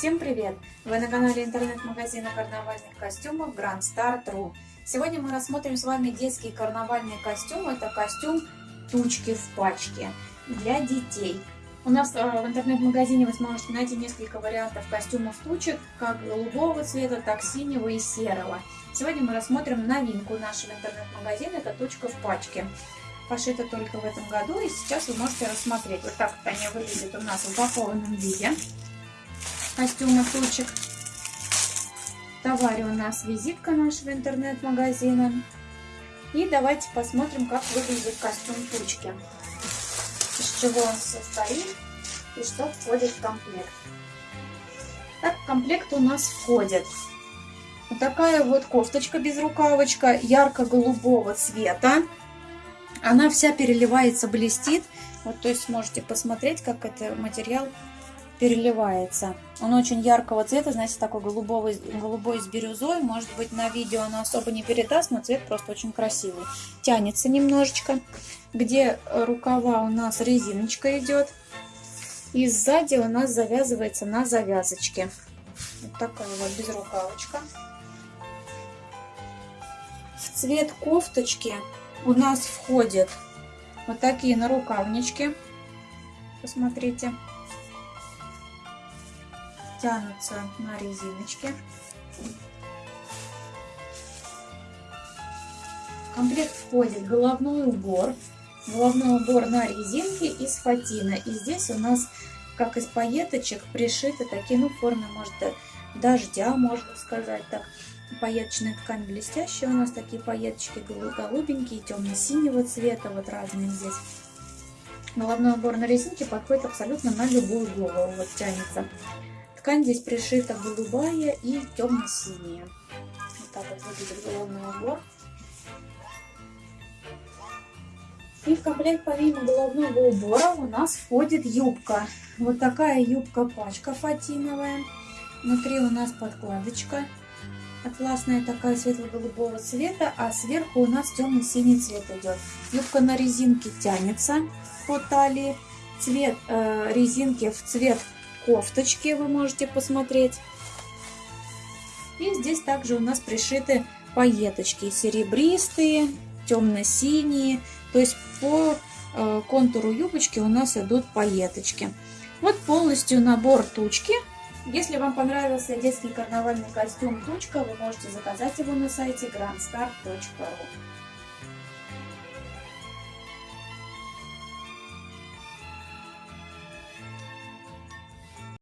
Всем привет! Вы на канале интернет-магазина карнавальных костюмов Grand Star.ru Сегодня мы рассмотрим с вами детский карнавальный костюм. Это костюм тучки в пачке для детей. У нас э, в интернет-магазине вы сможете найти несколько вариантов костюмов тучек, как голубого цвета, так синего и серого. Сегодня мы рассмотрим новинку нашего интернет-магазина, это тучка в пачке. Пошита только в этом году, и сейчас вы можете рассмотреть. Вот так они выглядят у нас в упакованном виде. Костюмы тучек. В товаре у нас визитка нашего интернет-магазина. И давайте посмотрим, как выглядит костюм тучки. Из чего он состоит и что входит в комплект. Так, в комплект у нас входит вот такая вот кофточка без рукавочка ярко-голубого цвета. Она вся переливается, блестит. Вот, то есть можете посмотреть, как это материал переливается. Он очень яркого цвета, знаете, такой голубой, голубой с бирюзой. Может быть, на видео оно особо не передаст, но цвет просто очень красивый. Тянется немножечко. Где рукава у нас резиночка идет. И сзади у нас завязывается на завязочке. Вот такая вот безрукавочка. В цвет кофточки у нас входят вот такие нарукавнички. Посмотрите. Тянутся на резиночке. В комплект входит головной убор. Головной убор на резинке из фатина. И здесь у нас, как из пайеточек, пришиты такие, ну, формы, может, дождя, можно сказать так Пайеточная ткань блестящая. У нас такие пайеточки голубенькие, темно-синего цвета. Вот разные здесь. Головной убор на резинке подходит абсолютно на любую голову. Вот тянется. Ткань здесь пришита голубая и темно-синяя. Вот так вот выглядит головной убор. И в комплект помимо головного убора у нас входит юбка. Вот такая юбка-пачка фатиновая. Внутри у нас подкладочка атласная такая светло-голубого цвета, а сверху у нас темно-синий цвет идет. Юбка на резинке тянется по талии. Цвет э, резинки в цвет кофточки вы можете посмотреть. И здесь также у нас пришиты пайеточки серебристые, темно-синие. То есть по э, контуру юбочки у нас идут пайеточки. Вот полностью набор тучки если вам понравился детский карнавальный костюм «Тучка», вы можете заказать его на сайте grandstar.ru.